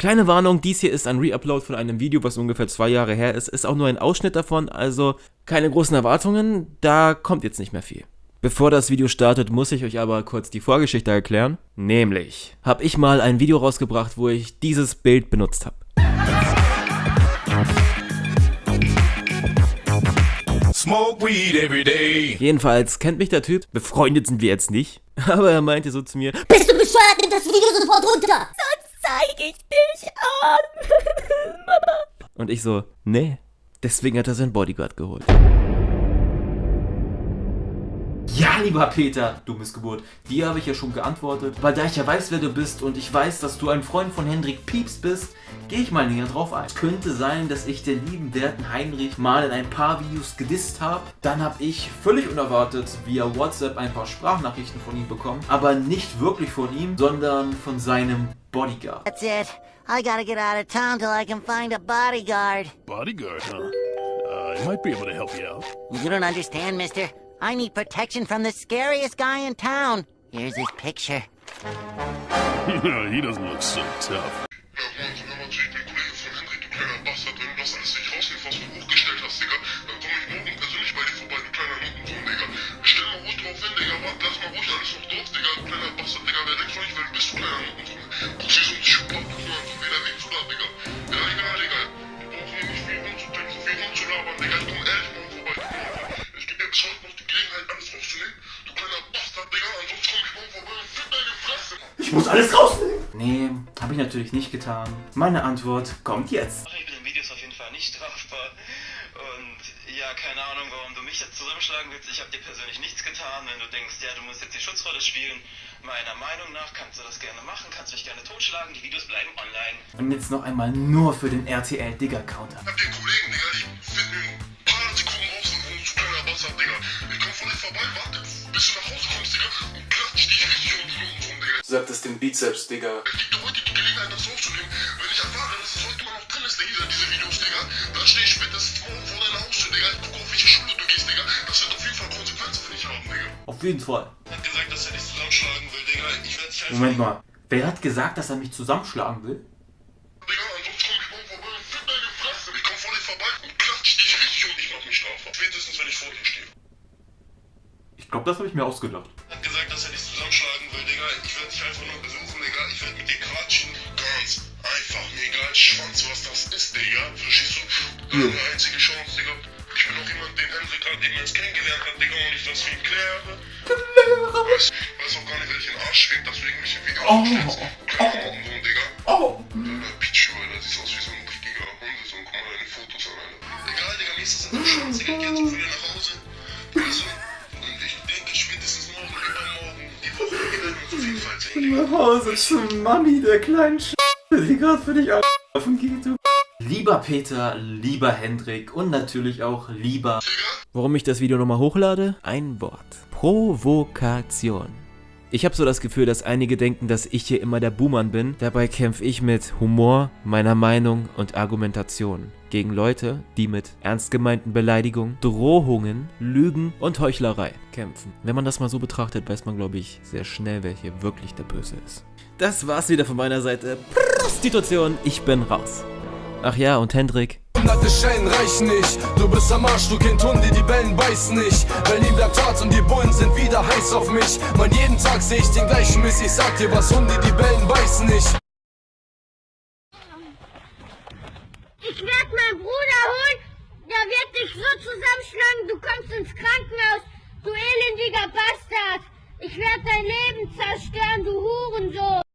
Kleine Warnung, dies hier ist ein Reupload von einem Video, was ungefähr zwei Jahre her ist. Ist auch nur ein Ausschnitt davon, also keine großen Erwartungen, da kommt jetzt nicht mehr viel. Bevor das Video startet, muss ich euch aber kurz die Vorgeschichte erklären. Nämlich, habe ich mal ein Video rausgebracht, wo ich dieses Bild benutzt habe. Jedenfalls kennt mich der Typ, befreundet sind wir jetzt nicht, aber er meinte so zu mir, Bist du bescheuert? Nimm das Video sofort runter! Sonst zeige ich dich an. und ich so, nee. Deswegen hat er seinen Bodyguard geholt. Ja, lieber Peter, du Missgeburt, dir habe ich ja schon geantwortet, weil da ich ja weiß, wer du bist und ich weiß, dass du ein Freund von Hendrik Pieps bist, gehe ich mal näher drauf ein. Es könnte sein, dass ich den lieben werten Heinrich mal in ein paar Videos gedisst habe. Dann habe ich völlig unerwartet via WhatsApp ein paar Sprachnachrichten von ihm bekommen, aber nicht wirklich von ihm, sondern von seinem Bodyguard. That's it. I gotta get out of town till I can find a bodyguard. Bodyguard, huh? Uh, I might be able to help you out. You don't understand, mister. I need protection from the scariest guy in town. Here's his picture. he doesn't look so tough. Ja, Mann, sind wir natürlich ein Kollege von Hendrik, du kleiner Bastard, wenn du das alles nicht rausnimmst, was du hochgestellt hast, alles rausnehmen! Nee, habe ich natürlich nicht getan. Meine Antwort kommt jetzt. Ich bin in Videos auf jeden Fall nicht strafbar. Und ja, keine Ahnung, warum du mich jetzt zusammenschlagen willst. Ich habe dir persönlich nichts getan. Wenn du denkst, ja, du musst jetzt die Schutzrolle spielen, meiner Meinung nach kannst du das gerne machen, kannst mich gerne totschlagen. Die Videos bleiben online. Und jetzt noch einmal nur für den RTL Digger Counter. hab den Kollegen, Digga, ich find in ein paar Sekunden kleiner Bastard, Digga. Ich vorbei, warte, bis du nach Hause kommst, Digga, und klatsch dich richtig den Digga. Sagt es den Bizeps, Digga. Ich geb dir heute die Gelegenheit, das aufzunehmen. Wenn ich erfahre, dass es heute immer noch drin ist, Digga, diese Videos, Digga, dann stehe ich spätestens morgen vor deiner Haustür, Digga. Ich gucke, auf welche Schule du gehst, Digga. Das wird auf jeden Fall Konsequenzen für dich haben, Digga. Auf jeden Fall. Er hat gesagt, dass er dich zusammenschlagen will, Digga. Ich werde dich einfach... Moment mal. Wer hat gesagt, dass er mich zusammenschlagen will? Digga, ansonsten komm ich morgen vorbei und fick deine Fresse. Ich komm vor dir vorbei und klatsch dich richtig und ich mach mich strafbar. Spätestens, wenn ich vor dir stehe. Ich glaube, das habe ich mir ausgedacht. Er hat gesagt, dass er dich zusammenschlagen will, Digga. Ich werde dich einfach nur besuchen, Digga. Ich werde mit dir quatschen. Ganz einfach, mir egal, Schwanz, was das ist, Digga. Verstehst du? Eine einzige Chance, Digga. Ich bin auch jemand, den Hendrik gerade eben erst kennengelernt hat, Digga, und ich das für ihn kläre. Weiß, weiß auch gar nicht, welchen Arsch schwingt, dass du irgendwelche Videos Oh. aufstellst. Kleiner Notensohn, Digga. Oh! Alter, Pichu, Alter, siehst aus wie so ein richtiger Hundesohn. Guck mal deine Fotos an, Alter. Egal, Digga, mir ist das in der Schwanz, Digga. Geh jetzt auch wieder nach Hause. Sehen, Digga. Nach Hause zu Mami, der kleinen Sch die gerade für dich auf geht, du. Lieber Peter, lieber Hendrik und natürlich auch lieber... Warum ich das Video nochmal hochlade? Ein Wort. Provokation. Ich habe so das Gefühl, dass einige denken, dass ich hier immer der Buhmann bin. Dabei kämpfe ich mit Humor, meiner Meinung und Argumentation gegen Leute, die mit ernst gemeinten Beleidigungen, Drohungen, Lügen und Heuchlerei kämpfen. Wenn man das mal so betrachtet, weiß man, glaube ich, sehr schnell, wer hier wirklich der Böse ist. Das war's wieder von meiner Seite. Prostitution, ich bin raus. Ach ja, und Hendrik, Hunderte Schellen reichen nicht. Du bist am Arsch, du Kind Hunde, die Bellen beißen nicht. Berlin bleibt hart und die Bullen sind wieder heiß auf mich. Mann, jeden Tag seh ich den gleichen Mist. Ich sag dir was, Hunde, die Bellen beißen nicht. Ich werde meinen Bruder holen. Der wird dich so zusammenschlagen, du kommst ins Krankenhaus. Du elendiger Bastard. Ich werde dein Leben zerstören, du Hurensohn.